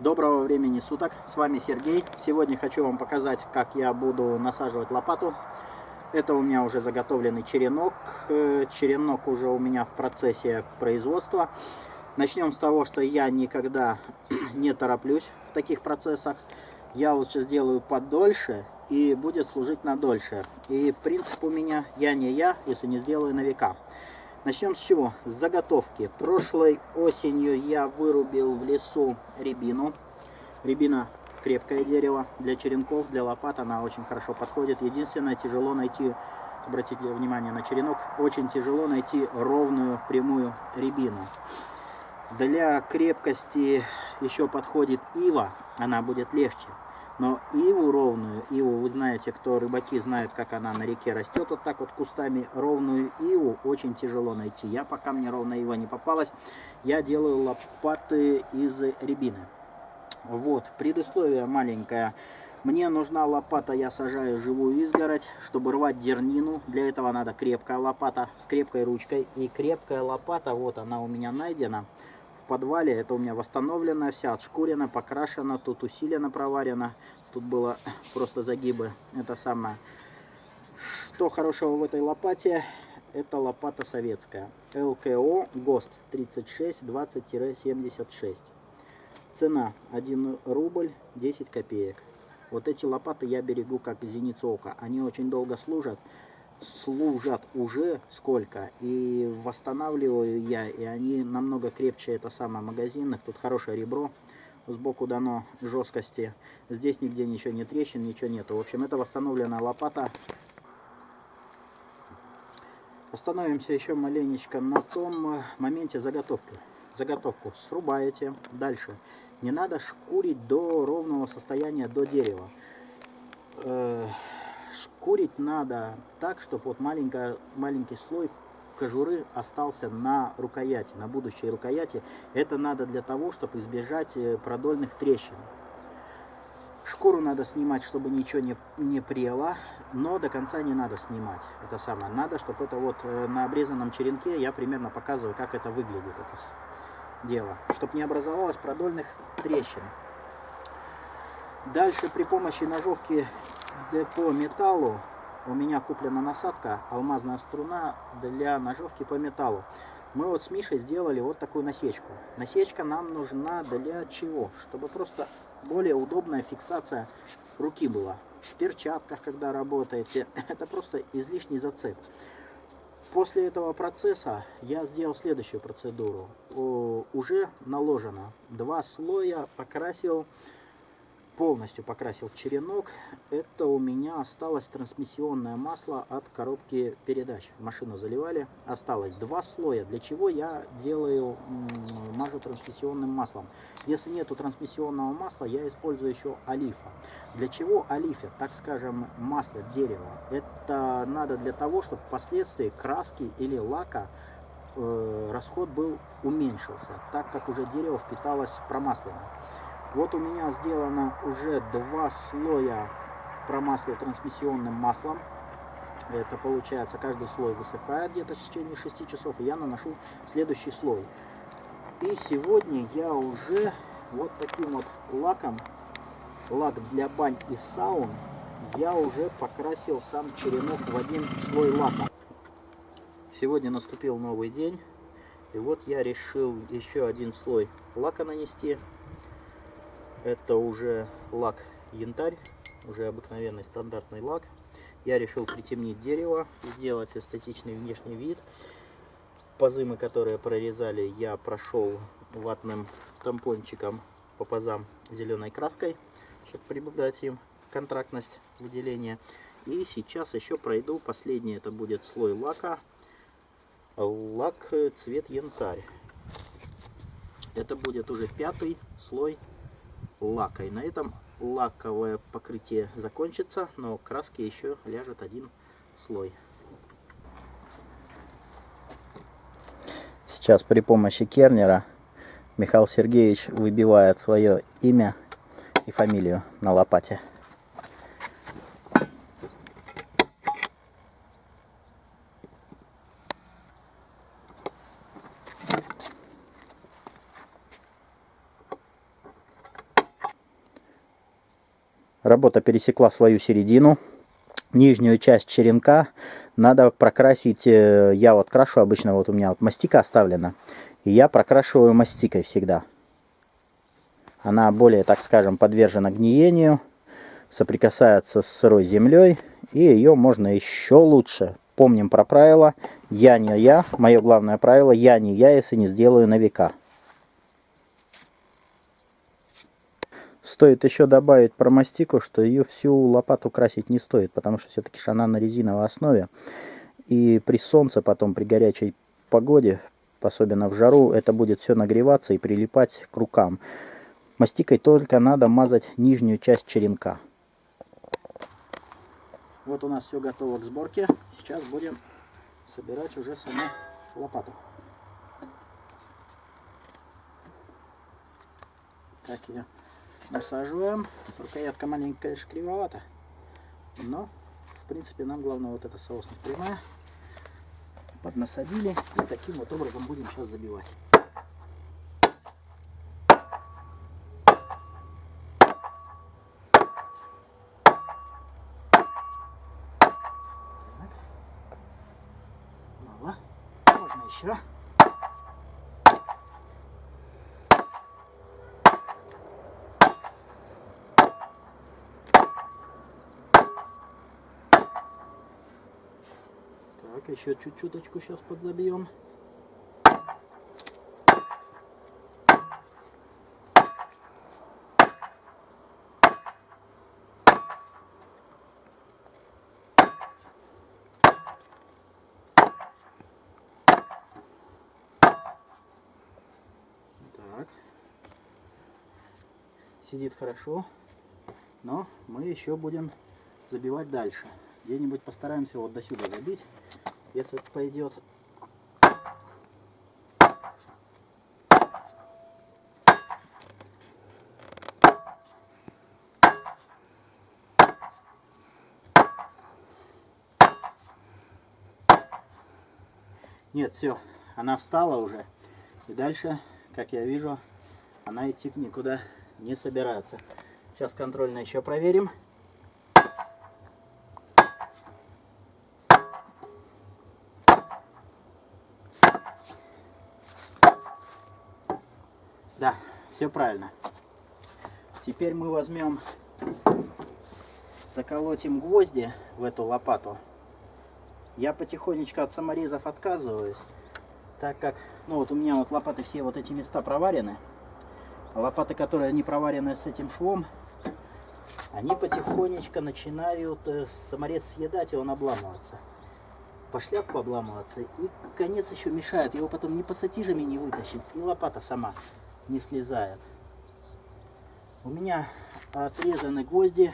Доброго времени суток, с вами Сергей. Сегодня хочу вам показать, как я буду насаживать лопату. Это у меня уже заготовленный черенок. Э, черенок уже у меня в процессе производства. Начнем с того, что я никогда не тороплюсь в таких процессах. Я лучше сделаю подольше и будет служить на дольше. И принцип у меня я не я, если не сделаю на века. Начнем с чего? С заготовки. Прошлой осенью я вырубил в лесу рябину. Рябина крепкое дерево для черенков, для лопат она очень хорошо подходит. Единственное, тяжело найти, обратите внимание на черенок, очень тяжело найти ровную прямую рябину. Для крепкости еще подходит ива, она будет легче. Но иву ровную, иву, вы знаете, кто рыбаки знают, как она на реке растет, вот так вот кустами, ровную иву очень тяжело найти. Я, пока мне ровная ива не попалась, я делаю лопаты из рябины. Вот, предыстория маленькая. Мне нужна лопата, я сажаю живую изгородь, чтобы рвать дернину. Для этого надо крепкая лопата с крепкой ручкой. И крепкая лопата, вот она у меня найдена подвале. Это у меня восстановлена, вся отшкурена, покрашена, тут усиленно проварена. Тут было просто загибы. Это самое. Что хорошего в этой лопате? Это лопата советская. ЛКО ГОСТ 3620-76. Цена 1 рубль 10 копеек. Вот эти лопаты я берегу как зеницу ока. Они очень долго служат служат уже сколько. И восстанавливаю я, и они намного крепче, это самое, магазинных. Тут хорошее ребро, сбоку дано жесткости. Здесь нигде ничего не трещин, ничего нету. В общем, это восстановленная лопата. Остановимся еще маленечко на том э, моменте заготовки. Заготовку срубаете. Дальше. Не надо шкурить до ровного состояния, до дерева э, Шкурить надо так, чтобы вот маленькая, маленький слой кожуры остался на рукояти, на будущей рукояти. Это надо для того, чтобы избежать э, продольных трещин. Шкуру надо снимать, чтобы ничего не, не прело, но до конца не надо снимать. Это самое. Надо, чтобы это вот э, на обрезанном черенке я примерно показываю, как это выглядит, это дело. Чтобы не образовалось продольных трещин. Дальше при помощи ножовки по металлу у меня куплена насадка, алмазная струна для ножовки по металлу. Мы вот с Мишей сделали вот такую насечку. Насечка нам нужна для чего? Чтобы просто более удобная фиксация руки была. В перчатках, когда работаете, это просто излишний зацеп. После этого процесса я сделал следующую процедуру. Уже наложено два слоя, покрасил полностью покрасил черенок. Это у меня осталось трансмиссионное масло от коробки передач. Машину заливали, осталось два слоя. Для чего я делаю, мажу трансмиссионным маслом? Если нету трансмиссионного масла, я использую еще олифа. Для чего олифа? Так скажем, масло дерева. Это надо для того, чтобы впоследствии краски или лака э, расход был уменьшился, так как уже дерево впиталось промасленно. Вот у меня сделано уже два слоя промасла трансмиссионным маслом. Это получается, каждый слой высыхает где-то в течение 6 часов, и я наношу следующий слой. И сегодня я уже вот таким вот лаком, лак для бань и саун, я уже покрасил сам черенок в один слой лака. Сегодня наступил новый день, и вот я решил еще один слой лака нанести. Это уже лак янтарь, уже обыкновенный стандартный лак. Я решил притемнить дерево, сделать эстетичный внешний вид. Пазы, которые прорезали, я прошел ватным тампончиком по пазам зеленой краской, чтобы прибавить им контрактность выделения. И сейчас еще пройду последний, это будет слой лака, лак цвет янтарь. Это будет уже пятый слой лака. И на этом лаковое покрытие закончится, но краски еще ляжет один слой. Сейчас при помощи кернера Михаил Сергеевич выбивает свое имя и фамилию на лопате. Работа пересекла свою середину. Нижнюю часть черенка надо прокрасить. э, Я вот крашу обычно, вот у меня вот мастика оставлена. И я прокрашиваю мастикой всегда. Она более, так скажем, подвержена гниению, соприкасается с сырой землей, и ее можно еще лучше. Помним про правило «я не я», мое главное правило «я не я, если не сделаю на века». Стоит еще добавить про мастику, что ее всю лопату красить не стоит, потому что все-таки она на резиновой основе. И при солнце, потом при горячей погоде, особенно в жару, это будет все нагреваться и прилипать к рукам. Мастикой только надо мазать нижнюю часть черенка. Вот у нас все готово к сборке. Сейчас будем собирать уже саму лопату. Так ее насаживаем. Рукоятка маленькая, конечно. Но, в принципе, нам главное вот эта соосность прямая. Поднасадили. И таким вот образом будем сейчас забивать. Мало. Можно. Так, еще чуть-чуточку сейчас подзабьем. Так. Сидит хорошо, но мы еще будем забивать дальше. Где-нибудь постараемся вот до сюда забить. Если это пойдет. Нет, все, она встала уже. И дальше, как я вижу, она идти никуда не собирается. Сейчас контрольно еще проверим. Все правильно. Теперь мы возьмем, заколотим гвозди в эту лопату. Я потихонечку от саморезов отказываюсь, так как, ну вот у меня вот лопаты все вот эти места проварены. Лопаты, которые не проварены с этим швом, они потихонечку начинают э, саморез съедать, и он обламываться. По шляпку обламываться. И конец еще мешает, его потом ни пассатижами не вытащить, и лопата сама не слезает. У меня отрезаны гвозди,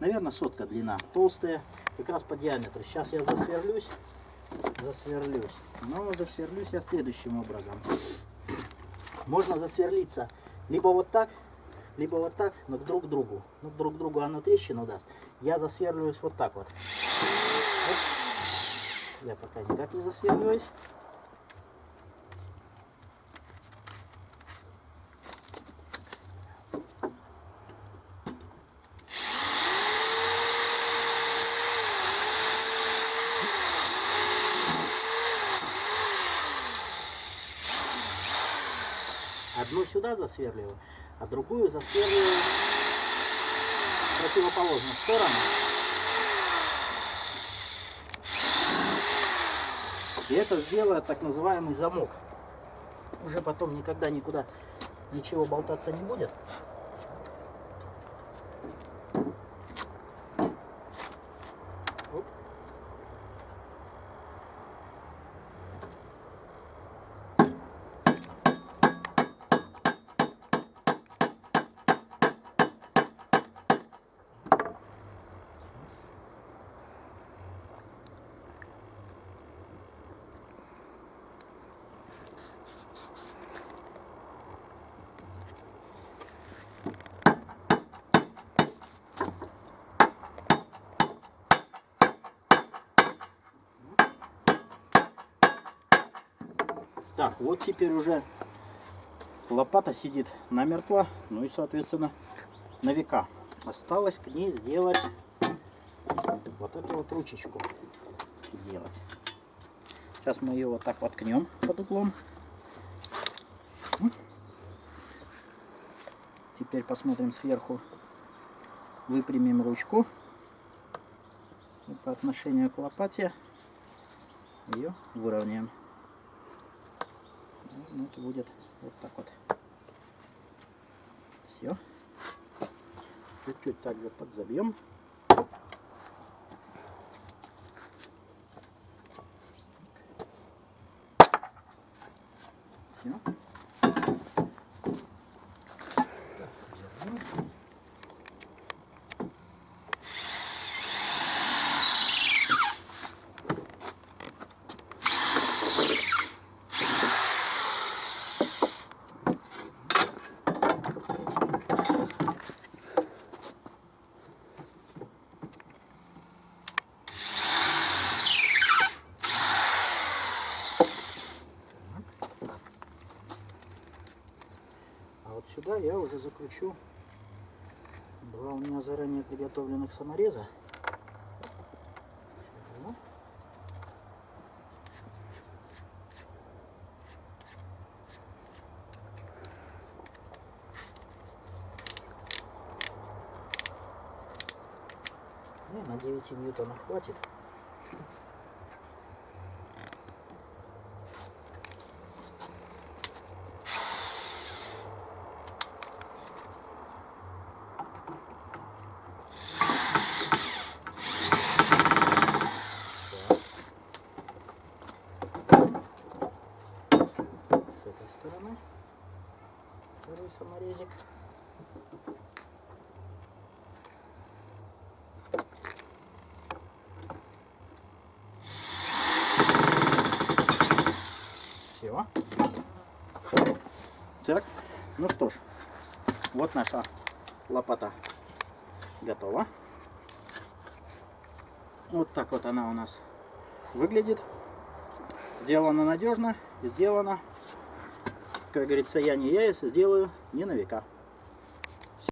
наверное, сотка длина, толстые, как раз по диаметру. Сейчас я засверлюсь, засверлюсь. Но засверлюсь я следующим образом. Можно засверлиться либо вот так, либо вот так, но друг к другу. Ну, друг другу оно трещину даст. Я засверливаюсь вот так вот. Я пока никак не засверливаюсь. Засверливаю, а другую засверливаю в противоположную сторону. И это сделает так называемый замок. Уже потом никогда никуда ничего болтаться не будет. Вот теперь уже лопата сидит намертво, ну и, соответственно, на века. Осталось к ней сделать вот эту вот ручечку. Делать. Сейчас мы ее вот так воткнем под углом. Теперь посмотрим сверху. Выпрямим ручку. И по отношению к лопате ее выровняем. Ну, это будет вот так вот. Все. Чуть-чуть также подзабьем. Все. А вот сюда я уже закручу два у меня заранее приготовленных самореза. И на 9 ньютонов хватит. с этой стороны второй саморезик. Все. Так, ну что ж, вот наша лопата готова. Вот так вот она у нас выглядит. Сделано надежно, сделано, как говорится, я не я, если сделаю не на века.